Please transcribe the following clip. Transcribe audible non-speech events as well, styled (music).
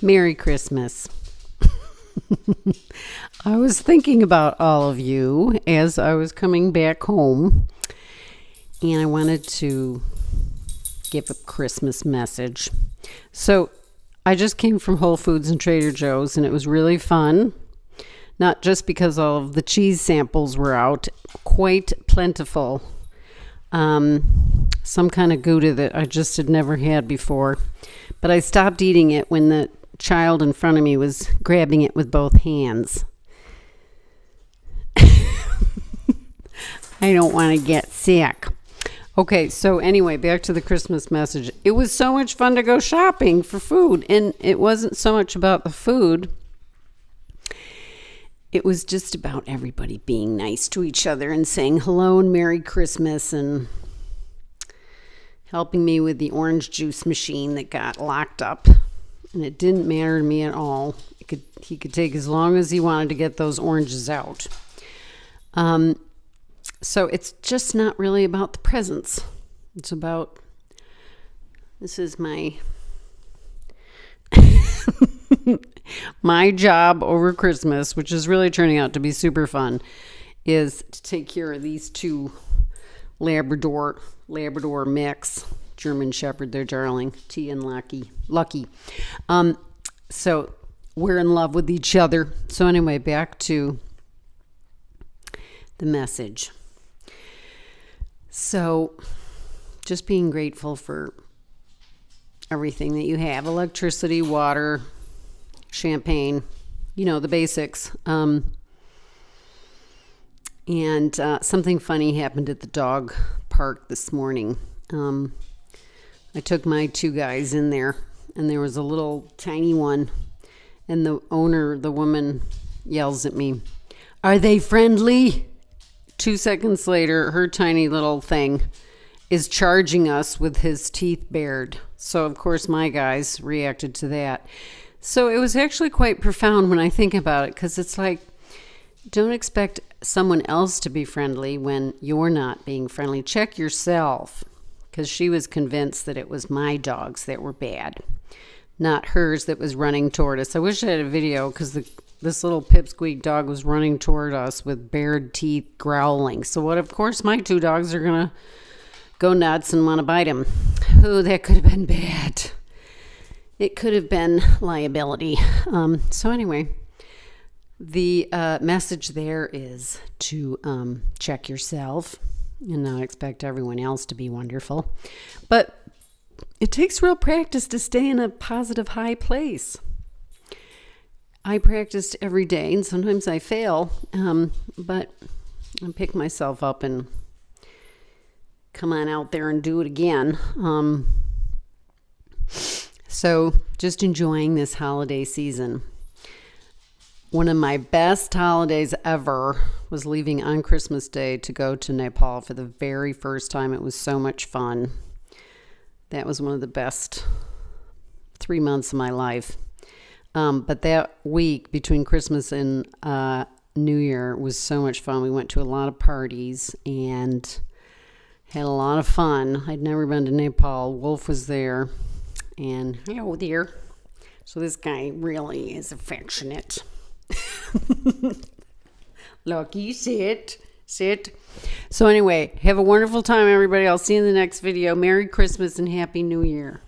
Merry Christmas. (laughs) I was thinking about all of you as I was coming back home, and I wanted to give a Christmas message. So, I just came from Whole Foods and Trader Joe's, and it was really fun. Not just because all of the cheese samples were out, quite plentiful. Um, some kind of Gouda that I just had never had before. But I stopped eating it when the child in front of me was grabbing it with both hands. (laughs) I don't want to get sick. Okay, so anyway, back to the Christmas message. It was so much fun to go shopping for food, and it wasn't so much about the food. It was just about everybody being nice to each other and saying hello and Merry Christmas and helping me with the orange juice machine that got locked up and it didn't matter to me at all. Could, he could take as long as he wanted to get those oranges out. Um, so it's just not really about the presents. It's about this is my (laughs) my job over Christmas, which is really turning out to be super fun, is to take care of these two Labrador Labrador mix German Shepherd, they're darling, T and Lucky. Lucky. Um, so we're in love with each other. So anyway, back to the message. So just being grateful for everything that you have electricity, water, champagne, you know, the basics. Um, and uh, something funny happened at the dog park this morning. Um, I took my two guys in there, and there was a little tiny one, and the owner, the woman, yells at me, Are they friendly? Two seconds later, her tiny little thing is charging us with his teeth bared. So, of course, my guys reacted to that. So, it was actually quite profound when I think about it because it's like, don't expect someone else to be friendly when you're not being friendly. Check yourself because she was convinced that it was my dogs that were bad, not hers that was running toward us. I wish I had a video because this little pipsqueak dog was running toward us with bared teeth, growling. So, what? Of course, my two dogs are gonna go nuts and want to bite him. Oh, that could have been bad. It could have been liability. Um, so, anyway, the uh, message there is to um, check yourself and not expect everyone else to be wonderful. But it takes real practice to stay in a positive, high place. I practiced every day, and sometimes I fail, um, but I pick myself up and come on out there and do it again. Um, so, just enjoying this holiday season. One of my best holidays ever was leaving on Christmas Day to go to Nepal for the very first time. It was so much fun. That was one of the best three months of my life. Um, but that week between Christmas and uh, New Year was so much fun. We went to a lot of parties and had a lot of fun. I'd never been to Nepal. Wolf was there. And hello there. So this guy really is affectionate. (laughs) Lucky, sit, sit. So, anyway, have a wonderful time, everybody. I'll see you in the next video. Merry Christmas and Happy New Year.